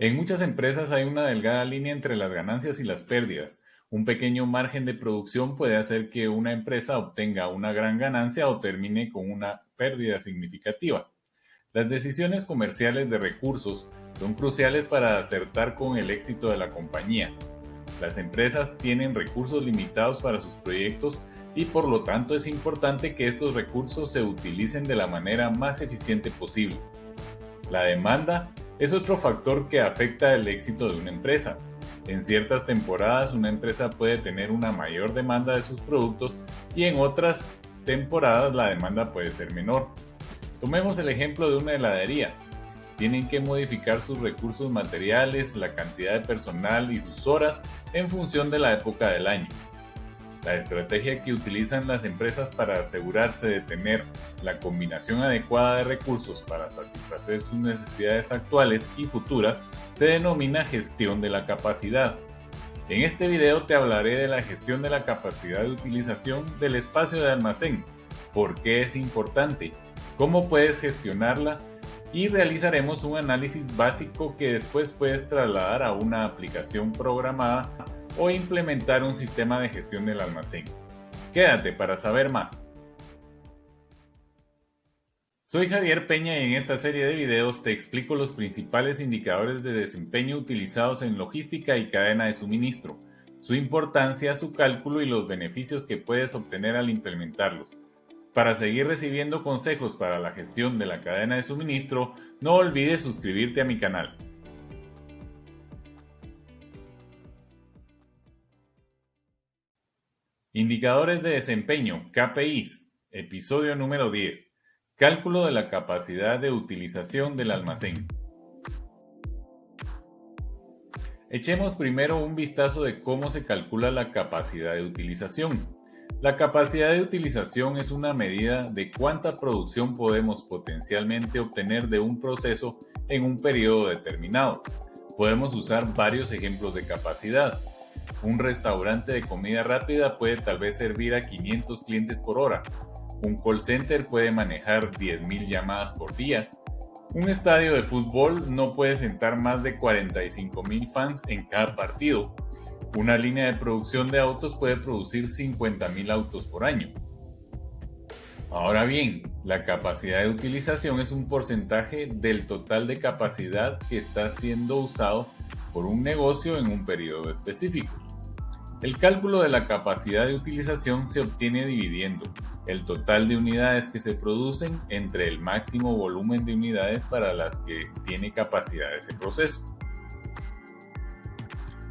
En muchas empresas hay una delgada línea entre las ganancias y las pérdidas. Un pequeño margen de producción puede hacer que una empresa obtenga una gran ganancia o termine con una pérdida significativa. Las decisiones comerciales de recursos son cruciales para acertar con el éxito de la compañía. Las empresas tienen recursos limitados para sus proyectos y por lo tanto es importante que estos recursos se utilicen de la manera más eficiente posible. La demanda es otro factor que afecta el éxito de una empresa. En ciertas temporadas una empresa puede tener una mayor demanda de sus productos y en otras temporadas la demanda puede ser menor. Tomemos el ejemplo de una heladería. Tienen que modificar sus recursos materiales, la cantidad de personal y sus horas en función de la época del año. La estrategia que utilizan las empresas para asegurarse de tener la combinación adecuada de recursos para satisfacer sus necesidades actuales y futuras se denomina gestión de la capacidad. En este video te hablaré de la gestión de la capacidad de utilización del espacio de almacén, por qué es importante, cómo puedes gestionarla y realizaremos un análisis básico que después puedes trasladar a una aplicación programada o implementar un sistema de gestión del almacén. Quédate para saber más. Soy Javier Peña y en esta serie de videos te explico los principales indicadores de desempeño utilizados en logística y cadena de suministro, su importancia, su cálculo y los beneficios que puedes obtener al implementarlos. Para seguir recibiendo consejos para la gestión de la cadena de suministro, no olvides suscribirte a mi canal. Indicadores de desempeño, KPIs, episodio número 10. Cálculo de la capacidad de utilización del almacén. Echemos primero un vistazo de cómo se calcula la capacidad de utilización. La capacidad de utilización es una medida de cuánta producción podemos potencialmente obtener de un proceso en un periodo determinado. Podemos usar varios ejemplos de capacidad. Un restaurante de comida rápida puede tal vez servir a 500 clientes por hora. Un call center puede manejar 10.000 llamadas por día. Un estadio de fútbol no puede sentar más de 45.000 fans en cada partido. Una línea de producción de autos puede producir 50.000 autos por año. Ahora bien, la capacidad de utilización es un porcentaje del total de capacidad que está siendo usado por un negocio en un periodo específico. El cálculo de la capacidad de utilización se obtiene dividiendo el total de unidades que se producen entre el máximo volumen de unidades para las que tiene capacidad ese proceso.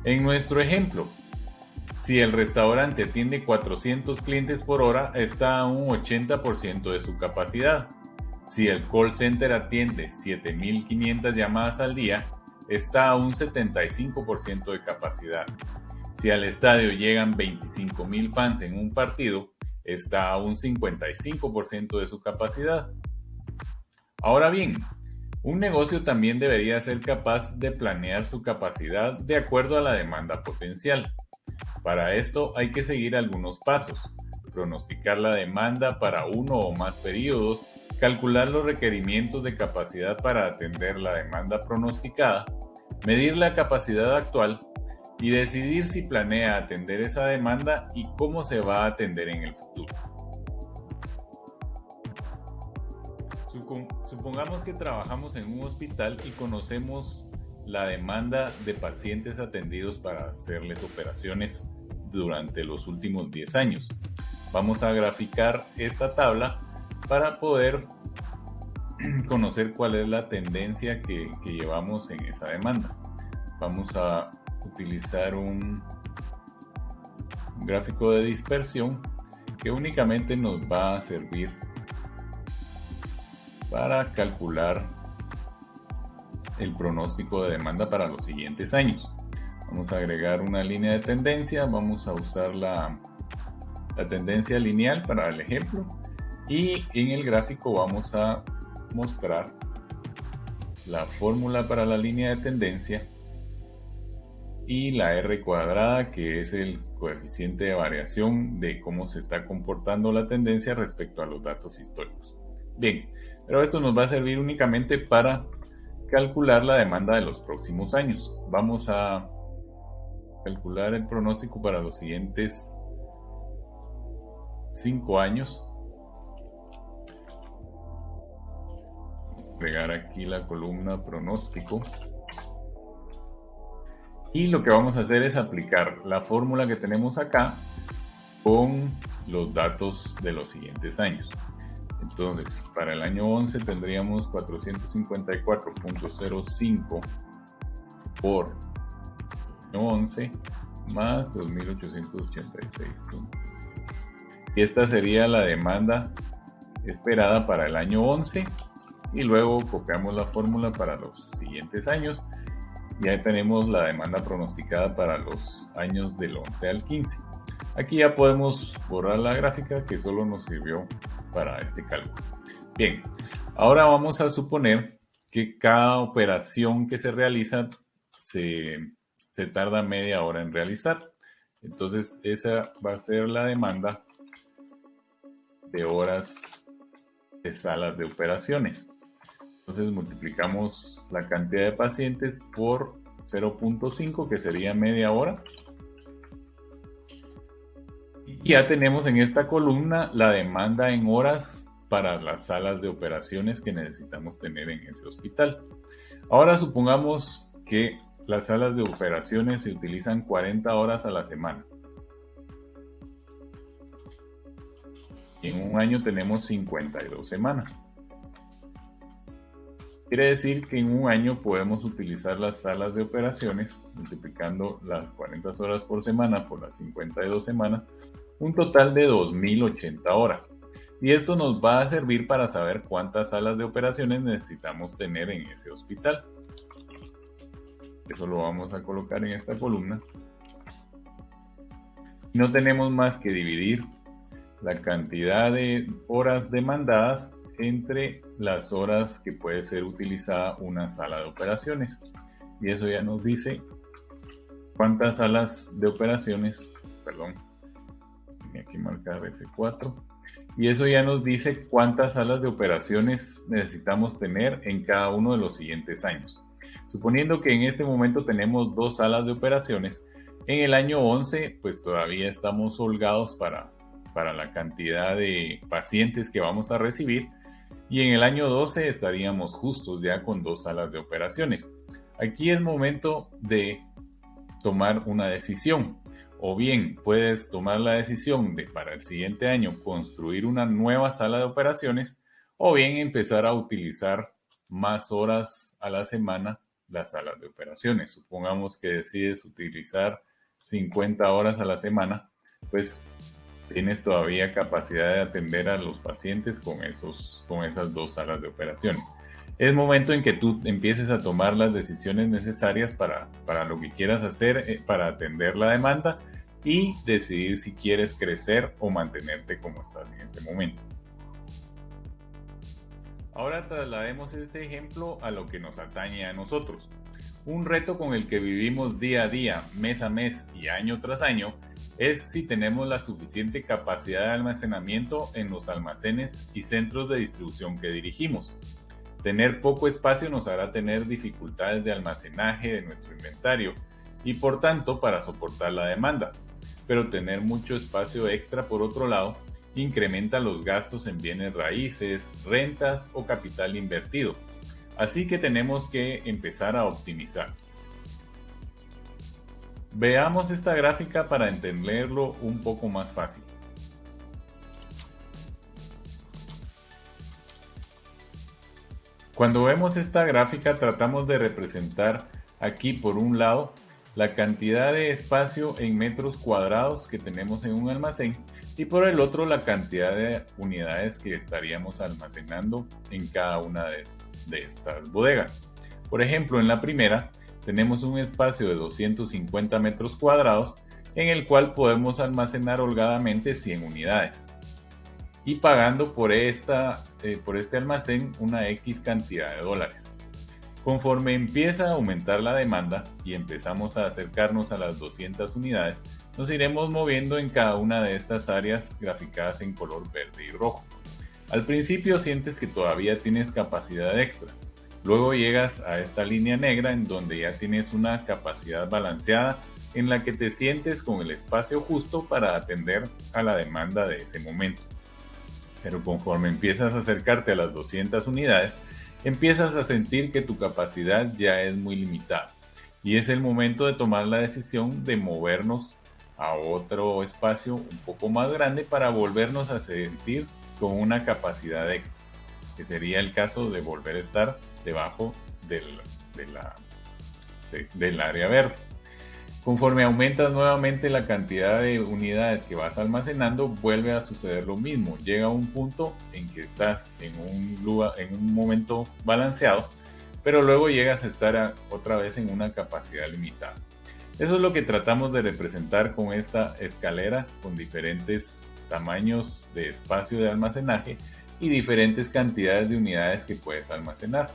En nuestro ejemplo, si el restaurante atiende 400 clientes por hora, está a un 80% de su capacidad. Si el call center atiende 7.500 llamadas al día, está a un 75% de capacidad. Si al estadio llegan 25.000 fans en un partido, está a un 55% de su capacidad. Ahora bien, un negocio también debería ser capaz de planear su capacidad de acuerdo a la demanda potencial. Para esto hay que seguir algunos pasos. Pronosticar la demanda para uno o más periodos, calcular los requerimientos de capacidad para atender la demanda pronosticada, medir la capacidad actual y decidir si planea atender esa demanda y cómo se va a atender en el futuro. Supongamos que trabajamos en un hospital y conocemos la demanda de pacientes atendidos para hacerles operaciones durante los últimos 10 años. Vamos a graficar esta tabla para poder conocer cuál es la tendencia que, llevamos en esa demanda. Vamos a utilizar un gráfico de dispersión que únicamente nos va a servir para calcular el pronóstico de demanda para los siguientes años. Vamos a agregar una línea de tendencia, vamos a usar la, la tendencia lineal para el ejemplo y en el gráfico vamos a mostrar la fórmula para la línea de tendencia y la R cuadrada, que es el coeficiente de variación de cómo se está comportando la tendencia respecto a los datos históricos. Bien, pero esto nos va a servir únicamente para calcular la demanda de los próximos años. Vamos a calcular el pronóstico para los siguientes 5 años. Pegar aquí la columna pronóstico. Y lo que vamos a hacer es aplicar la fórmula que tenemos acá con los datos de los siguientes años. Entonces, para el año 11 tendríamos 454.05 por año 11 más 2886. Y esta sería la demanda esperada para el año 11 y luego copiamos la fórmula para los siguientes años y ahí tenemos la demanda pronosticada para los años del 11 al 15. Aquí ya podemos borrar la gráfica que solo nos sirvió para este cálculo. Bien, ahora vamos a suponer que cada operación que se realiza se, se tarda media hora en realizar. Entonces esa va a ser la demanda de horas de salas de operaciones. Entonces multiplicamos la cantidad de pacientes por 0.5 que sería media hora y ya tenemos en esta columna la demanda en horas para las salas de operaciones que necesitamos tener en ese hospital. Ahora supongamos que las salas de operaciones se utilizan 40 horas a la semana. En un año tenemos 52 semanas. Quiere decir que en un año podemos utilizar las salas de operaciones, multiplicando las 40 horas por semana por las 52 semanas, un total de 2.080 horas. Y esto nos va a servir para saber cuántas salas de operaciones necesitamos tener en ese hospital. Eso lo vamos a colocar en esta columna. No tenemos más que dividir la cantidad de horas demandadas entre las horas que puede ser utilizada una sala de operaciones. Y eso ya nos dice cuántas salas de operaciones, perdón, aquí marcar F4. Y eso ya nos dice cuántas salas de operaciones necesitamos tener en cada uno de los siguientes años. Suponiendo que en este momento tenemos dos salas de operaciones, en el año 11 pues todavía estamos holgados para, para la cantidad de pacientes que vamos a recibir y en el año 12 estaríamos justos ya con dos salas de operaciones. Aquí es momento de tomar una decisión o bien puedes tomar la decisión de para el siguiente año construir una nueva sala de operaciones o bien empezar a utilizar más horas a la semana las salas de operaciones. Supongamos que decides utilizar 50 horas a la semana, pues tienes todavía capacidad de atender a los pacientes con, esos, con esas dos salas de operaciones. Es momento en que tú empieces a tomar las decisiones necesarias para, para lo que quieras hacer, eh, para atender la demanda y decidir si quieres crecer o mantenerte como estás en este momento. Ahora traslademos este ejemplo a lo que nos atañe a nosotros. Un reto con el que vivimos día a día, mes a mes y año tras año es si tenemos la suficiente capacidad de almacenamiento en los almacenes y centros de distribución que dirigimos. Tener poco espacio nos hará tener dificultades de almacenaje de nuestro inventario y por tanto para soportar la demanda pero tener mucho espacio extra por otro lado incrementa los gastos en bienes raíces, rentas o capital invertido. Así que tenemos que empezar a optimizar. Veamos esta gráfica para entenderlo un poco más fácil. Cuando vemos esta gráfica tratamos de representar aquí por un lado la cantidad de espacio en metros cuadrados que tenemos en un almacén y por el otro la cantidad de unidades que estaríamos almacenando en cada una de, estas bodegas. Por ejemplo, en la primera tenemos un espacio de 250 metros cuadrados en el cual podemos almacenar holgadamente 100 unidades y pagando por, esta, eh, por este almacén una X cantidad de dólares. Conforme empieza a aumentar la demanda y empezamos a acercarnos a las 200 unidades, nos iremos moviendo en cada una de estas áreas graficadas en color verde y rojo. Al principio sientes que todavía tienes capacidad extra, Luego llegas a esta línea negra en donde ya tienes una capacidad balanceada en la que te sientes con el espacio justo para atender a la demanda de ese momento. Pero conforme empiezas a acercarte a las 200 unidades, empiezas a sentir que tu capacidad ya es muy limitada y es el momento de tomar la decisión de movernos a otro espacio un poco más grande para volvernos a sentir con una capacidad extra, que sería el caso de volver a estar debajo del, del área verde. Conforme aumentas nuevamente la cantidad de unidades que vas almacenando, vuelve a suceder lo mismo. Llega un punto en que estás en un, en un momento balanceado, pero luego llegas a estar otra vez en una capacidad limitada. Eso es lo que tratamos de representar con esta escalera con diferentes tamaños de espacio de almacenaje y diferentes cantidades de unidades que puedes almacenar.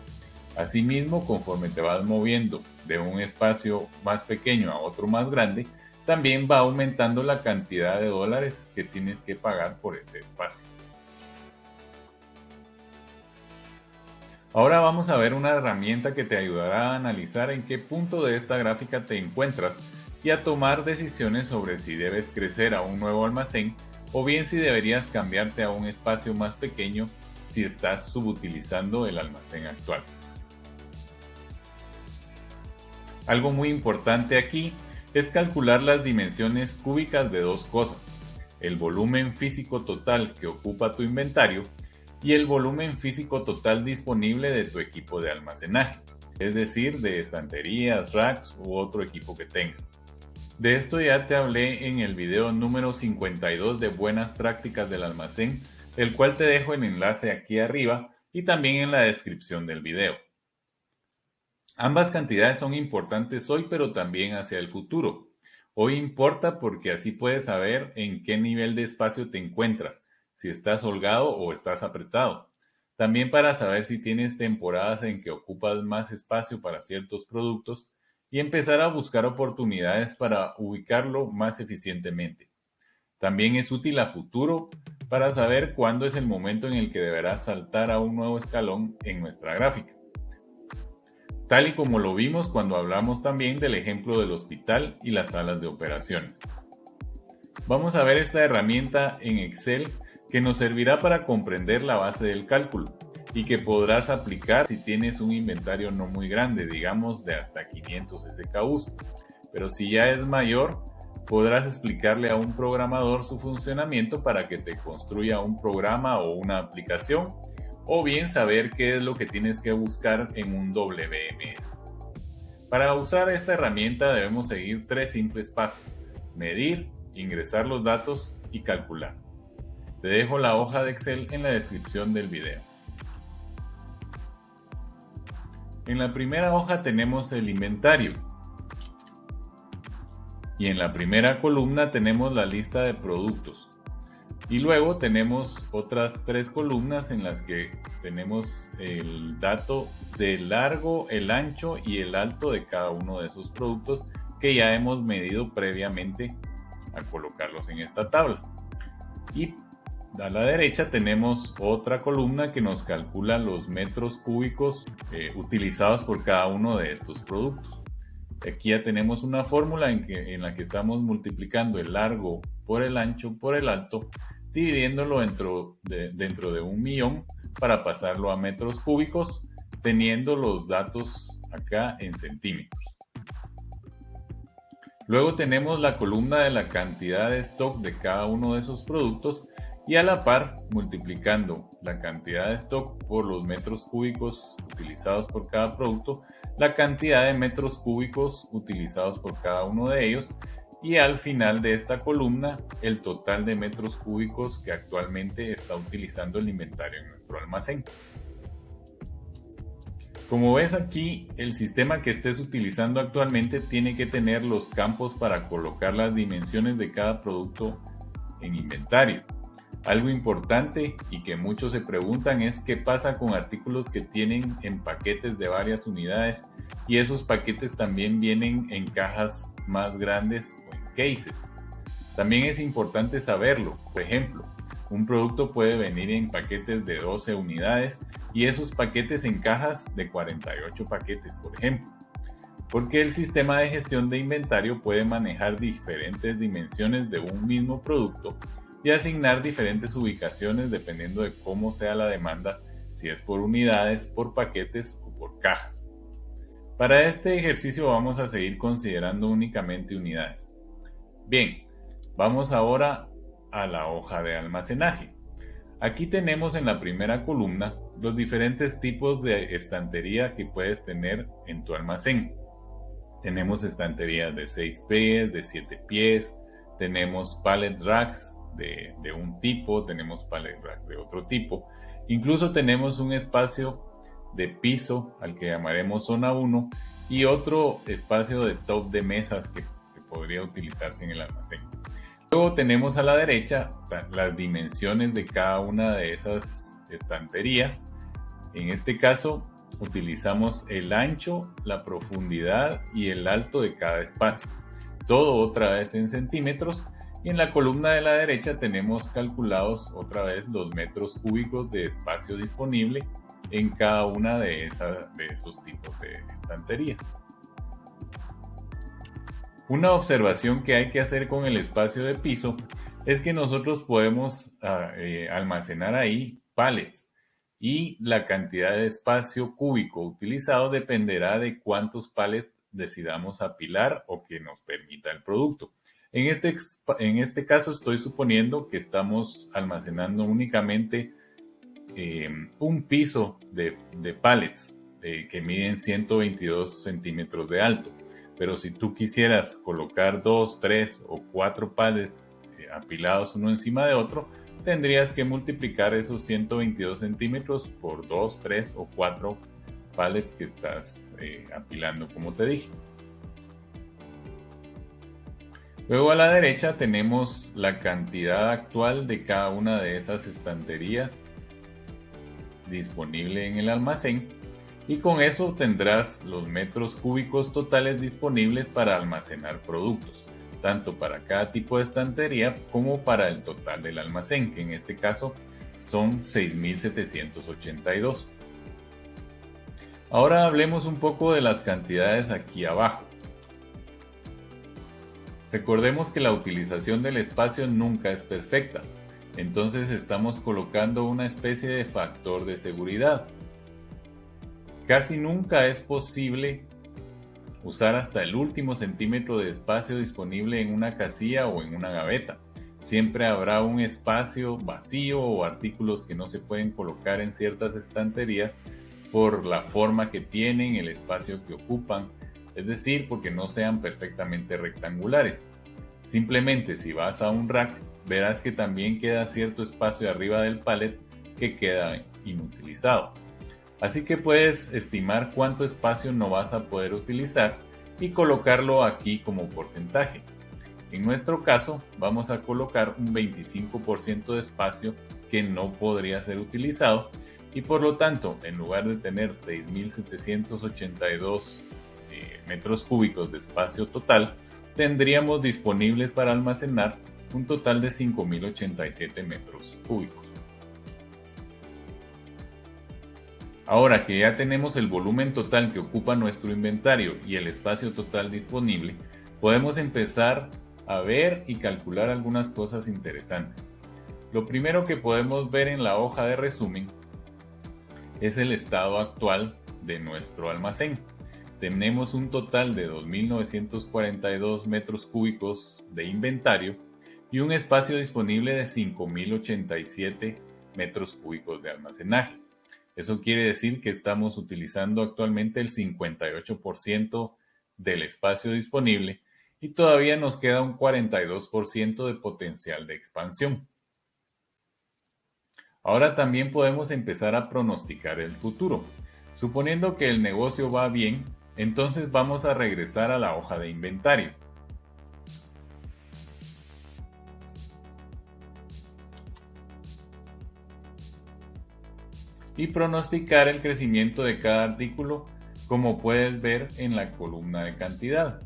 Asimismo, conforme te vas moviendo de un espacio más pequeño a otro más grande, también va aumentando la cantidad de dólares que tienes que pagar por ese espacio. Ahora vamos a ver una herramienta que te ayudará a analizar en qué punto de esta gráfica te encuentras y a tomar decisiones sobre si debes crecer a un nuevo almacén o bien si deberías cambiarte a un espacio más pequeño si estás subutilizando el almacén actual. Algo muy importante aquí es calcular las dimensiones cúbicas de dos cosas, el volumen físico total que ocupa tu inventario y el volumen físico total disponible de tu equipo de almacenaje, es decir, de estanterías, racks u otro equipo que tengas. De esto ya te hablé en el video número 52 de buenas prácticas del almacén, el cual te dejo el enlace aquí arriba y también en la descripción del video. Ambas cantidades son importantes hoy, pero también hacia el futuro. Hoy importa porque así puedes saber en qué nivel de espacio te encuentras, si estás holgado o estás apretado. También para saber si tienes temporadas en que ocupas más espacio para ciertos productos y empezar a buscar oportunidades para ubicarlo más eficientemente. También es útil a futuro para saber cuándo es el momento en el que deberás saltar a un nuevo escalón en nuestra gráfica tal y como lo vimos cuando hablamos también del ejemplo del hospital y las salas de operaciones. Vamos a ver esta herramienta en Excel que nos servirá para comprender la base del cálculo y que podrás aplicar si tienes un inventario no muy grande, digamos de hasta 500 SKUs. Pero si ya es mayor, podrás explicarle a un programador su funcionamiento para que te construya un programa o una aplicación o bien saber qué es lo que tienes que buscar en un WMS. Para usar esta herramienta debemos seguir tres simples pasos. Medir, ingresar los datos y calcular. Te dejo la hoja de Excel en la descripción del video. En la primera hoja tenemos el inventario. Y en la primera columna tenemos la lista de productos. Y luego tenemos otras tres columnas en las que tenemos el dato del largo, el ancho y el alto de cada uno de esos productos que ya hemos medido previamente a colocarlos en esta tabla. Y a la derecha tenemos otra columna que nos calcula los metros cúbicos eh, utilizados por cada uno de estos productos. Aquí ya tenemos una fórmula en, la que estamos multiplicando el largo por el ancho por el alto dividiéndolo dentro de, dentro de un millón para pasarlo a metros cúbicos, teniendo los datos acá en centímetros. Luego tenemos la columna de la cantidad de stock de cada uno de esos productos y a la par multiplicando la cantidad de stock por los metros cúbicos utilizados por cada producto, la cantidad de metros cúbicos utilizados por cada uno de ellos y al final de esta columna el total de metros cúbicos que actualmente está utilizando el inventario en nuestro almacén. Como ves aquí, el sistema que estés utilizando actualmente tiene que tener los campos para colocar las dimensiones de cada producto en inventario. Algo importante y que muchos se preguntan es qué pasa con artículos que tienen en paquetes de varias unidades y esos paquetes también vienen en cajas más grandes cases. También es importante saberlo. Por ejemplo, un producto puede venir en paquetes de 12 unidades y esos paquetes en cajas de 48 paquetes, por ejemplo. Porque el sistema de gestión de inventario puede manejar diferentes dimensiones de un mismo producto y asignar diferentes ubicaciones dependiendo de cómo sea la demanda, si es por unidades, por paquetes o por cajas. Para este ejercicio vamos a seguir considerando únicamente unidades. Bien, vamos ahora a la hoja de almacenaje. Aquí tenemos en la primera columna los diferentes tipos de estantería que puedes tener en tu almacén. Tenemos estanterías de 6 pies, de 7 pies, tenemos pallet racks de, un tipo, tenemos pallet de otro tipo. Incluso tenemos un espacio de piso al que llamaremos zona 1 y otro espacio de top de mesas que, que podría utilizarse en el almacén. Luego tenemos a la derecha las dimensiones de cada una de esas estanterías. En este caso utilizamos el ancho, la profundidad y el alto de cada espacio. Todo otra vez en centímetros. Y en la columna de la derecha tenemos calculados otra vez los metros cúbicos de espacio disponible en cada una de, esos tipos de estanterías. Una observación que hay que hacer con el espacio de piso es que nosotros podemos ah, eh, almacenar ahí pallets y la cantidad de espacio cúbico utilizado dependerá de cuántos pallets decidamos apilar o que nos permita el producto. En este, en este caso estoy suponiendo que estamos almacenando únicamente eh, un piso de, de pallets eh, que miden 122 centímetros de alto. Pero si tú quisieras colocar dos, tres o cuatro pallets eh, apilados uno encima de otro, tendrías que multiplicar esos 122 centímetros por dos, tres o cuatro pallets que estás apilando, como te dije. Luego a la derecha tenemos la cantidad actual de cada una de esas estanterías disponible en el almacén y con eso tendrás los metros cúbicos totales disponibles para almacenar productos, tanto para cada tipo de estantería como para el total del almacén, que en este caso son 6.782. Ahora hablemos un poco de las cantidades aquí abajo. Recordemos que la utilización del espacio nunca es perfecta, entonces estamos colocando una especie de factor de seguridad Casi nunca es posible usar hasta el último centímetro de espacio disponible en una casilla o en una gaveta. Siempre habrá un espacio vacío o artículos que no se pueden colocar en ciertas estanterías por la forma que tienen, el espacio que ocupan, es decir, porque no sean perfectamente rectangulares. Simplemente si vas a un rack, verás que también queda cierto espacio arriba del pallet que queda inutilizado. Así que puedes estimar cuánto espacio no vas a poder utilizar y colocarlo aquí como porcentaje. En nuestro caso vamos a colocar un 25% de espacio que no podría ser utilizado y por lo tanto en lugar de tener 6.782 eh, metros cúbicos de espacio total, tendríamos disponibles para almacenar un total de 5.087 metros cúbicos. Ahora que ya tenemos el volumen total que ocupa nuestro inventario y el espacio total disponible, podemos empezar a ver y calcular algunas cosas interesantes. Lo primero que podemos ver en la hoja de resumen es el estado actual de nuestro almacén. Tenemos un total de 2.942 metros cúbicos de inventario y un espacio disponible de 5.087 metros cúbicos de almacenaje. Eso quiere decir que estamos utilizando actualmente el 58% del espacio disponible y todavía nos queda un 42% de potencial de expansión. Ahora también podemos empezar a pronosticar el futuro. Suponiendo que el negocio va bien, entonces vamos a regresar a la hoja de inventario. y pronosticar el crecimiento de cada artículo como puedes ver en la columna de cantidad.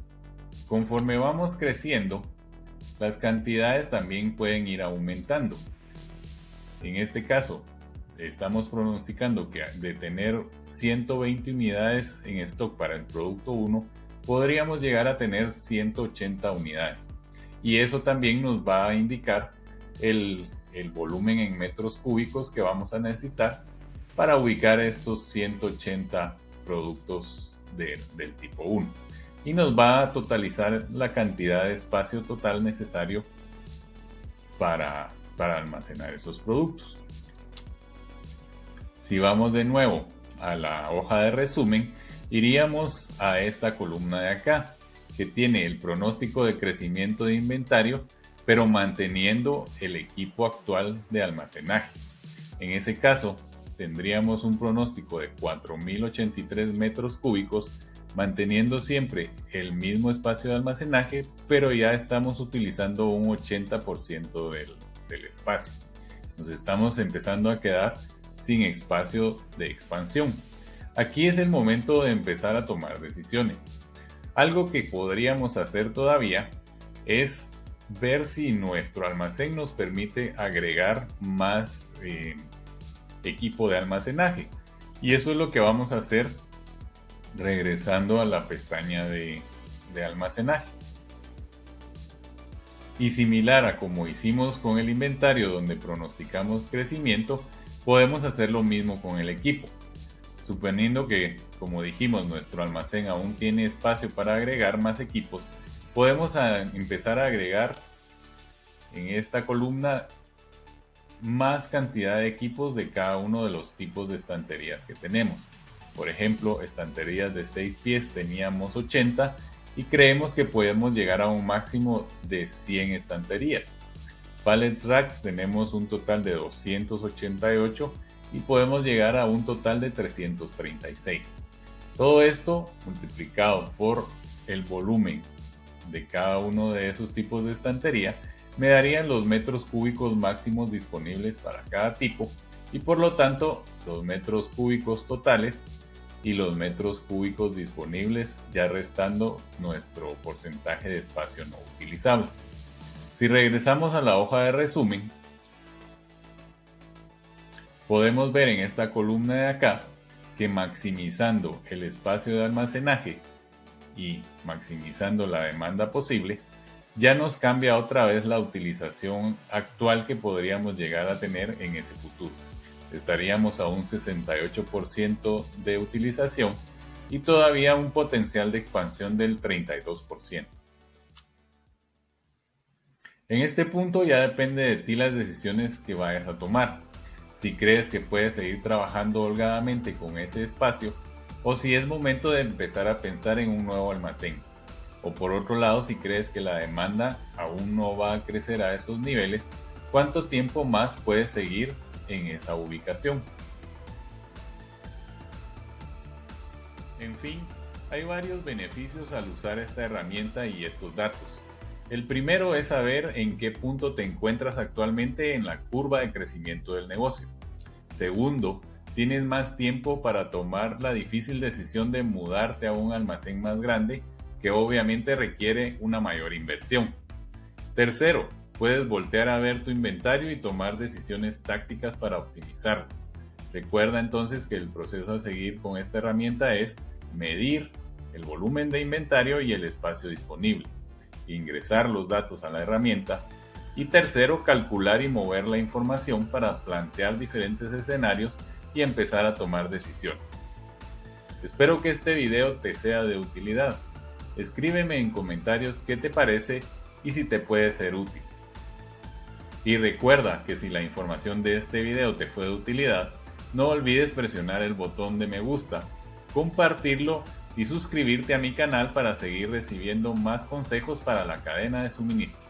Conforme vamos creciendo, las cantidades también pueden ir aumentando. En este caso, estamos pronosticando que de tener 120 unidades en stock para el producto 1, podríamos llegar a tener 180 unidades. Y eso también nos va a indicar el, volumen en metros cúbicos que vamos a necesitar para ubicar estos 180 productos del tipo 1. Y nos va a totalizar la cantidad de espacio total necesario para, para almacenar esos productos. Si vamos de nuevo a la hoja de resumen, iríamos a esta columna de acá, que tiene el pronóstico de crecimiento de inventario, pero manteniendo el equipo actual de almacenaje. En ese caso, tendríamos un pronóstico de 4.083 metros cúbicos, manteniendo siempre el mismo espacio de almacenaje, pero ya estamos utilizando un 80% del, del espacio. Nos estamos empezando a quedar sin espacio de expansión. Aquí es el momento de empezar a tomar decisiones. Algo que podríamos hacer todavía es ver si nuestro almacén nos permite agregar más eh, equipo de almacenaje. Y eso es lo que vamos a hacer regresando a la pestaña de, de almacenaje. Y similar a como hicimos con el inventario donde pronosticamos crecimiento, Podemos hacer lo mismo con el equipo. Suponiendo que, como dijimos, nuestro almacén aún tiene espacio para agregar más equipos, podemos empezar a agregar en esta columna más cantidad de equipos de cada uno de los tipos de estanterías que tenemos. Por ejemplo, estanterías de 6 pies teníamos 80 y creemos que podemos llegar a un máximo de 100 estanterías. Pallets Racks tenemos un total de 288 y podemos llegar a un total de 336. Todo esto multiplicado por el volumen de cada uno de esos tipos de estantería me darían los metros cúbicos máximos disponibles para cada tipo y por lo tanto los metros cúbicos totales y los metros cúbicos disponibles ya restando nuestro porcentaje de espacio no utilizable. Si regresamos a la hoja de resumen, podemos ver en esta columna de acá que maximizando el espacio de almacenaje y maximizando la demanda posible, ya nos cambia otra vez la utilización actual que podríamos llegar a tener en ese futuro. Estaríamos a un 68% de utilización y todavía un potencial de expansión del 32%. En este punto ya depende de ti las decisiones que vayas a tomar. Si crees que puedes seguir trabajando holgadamente con ese espacio o si es momento de empezar a pensar en un nuevo almacén. O por otro lado, si crees que la demanda aún no va a crecer a esos niveles, ¿cuánto tiempo más puedes seguir en esa ubicación? En fin, hay varios beneficios al usar esta herramienta y estos datos. El primero es saber en qué punto te encuentras actualmente en la curva de crecimiento del negocio. Segundo, tienes más tiempo para tomar la difícil decisión de mudarte a un almacén más grande que obviamente requiere una mayor inversión. Tercero, puedes voltear a ver tu inventario y tomar decisiones tácticas para optimizarlo. Recuerda entonces que el proceso a seguir con esta herramienta es medir el volumen de inventario y el espacio disponible ingresar los datos a la herramienta y tercero, calcular y mover la información para plantear diferentes escenarios y empezar a tomar decisiones. Espero que este video te sea de utilidad. Escríbeme en comentarios qué te parece y si te puede ser útil. Y recuerda que si la información de este video te fue de utilidad, no olvides presionar el botón de me gusta, compartirlo y suscribirte a mi canal para seguir recibiendo más consejos para la cadena de suministro.